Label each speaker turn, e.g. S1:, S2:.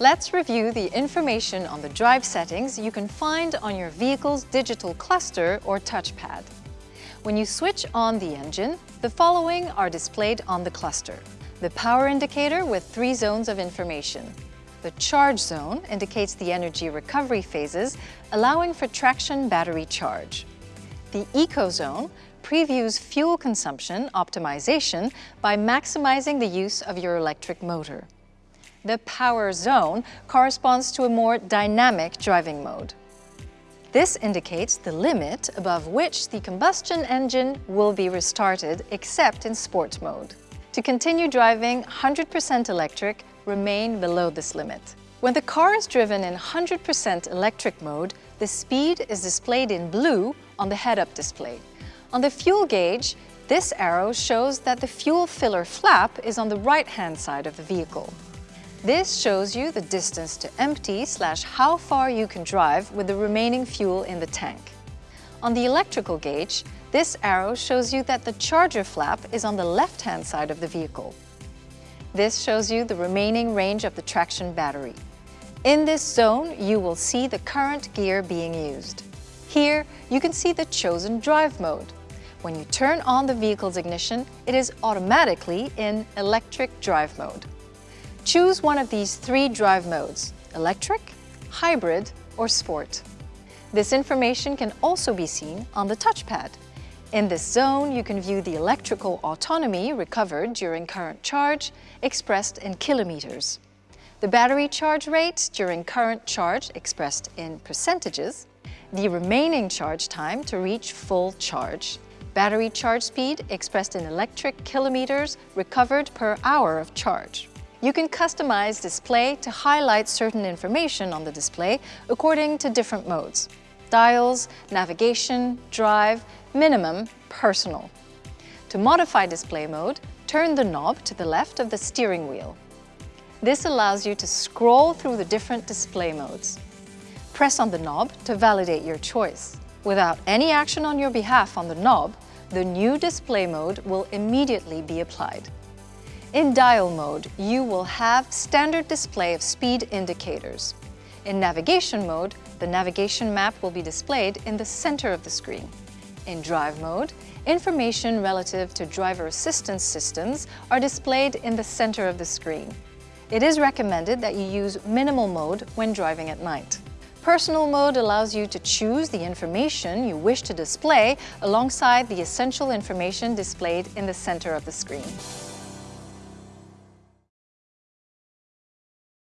S1: Let's review the information on the drive settings you can find on your vehicle's digital cluster or touchpad. When you switch on the engine, the following are displayed on the cluster. The power indicator with three zones of information. The charge zone indicates the energy recovery phases, allowing for traction battery charge. The eco zone previews fuel consumption optimization by maximizing the use of your electric motor. The power zone corresponds to a more dynamic driving mode. This indicates the limit above which the combustion engine will be restarted except in sport mode. To continue driving 100% electric, remain below this limit. When the car is driven in 100% electric mode, the speed is displayed in blue on the head-up display. On the fuel gauge, this arrow shows that the fuel filler flap is on the right-hand side of the vehicle. This shows you the distance to empty slash how far you can drive with the remaining fuel in the tank. On the electrical gauge, this arrow shows you that the charger flap is on the left-hand side of the vehicle. This shows you the remaining range of the traction battery. In this zone, you will see the current gear being used. Here, you can see the chosen drive mode. When you turn on the vehicle's ignition, it is automatically in electric drive mode. Choose one of these three drive modes, electric, hybrid, or sport. This information can also be seen on the touchpad. In this zone, you can view the electrical autonomy recovered during current charge, expressed in kilometers. The battery charge rate during current charge expressed in percentages, the remaining charge time to reach full charge, battery charge speed expressed in electric kilometers recovered per hour of charge. You can customize display to highlight certain information on the display according to different modes. Dials, navigation, drive, minimum, personal. To modify display mode, turn the knob to the left of the steering wheel. This allows you to scroll through the different display modes. Press on the knob to validate your choice. Without any action on your behalf on the knob, the new display mode will immediately be applied. In dial mode, you will have standard display of speed indicators. In navigation mode, the navigation map will be displayed in the center of the screen. In drive mode, information relative to driver assistance systems are displayed in the center of the screen. It is recommended that you use minimal mode when driving at night. Personal mode allows you to choose the information you wish to display alongside the essential information displayed in the center of the screen.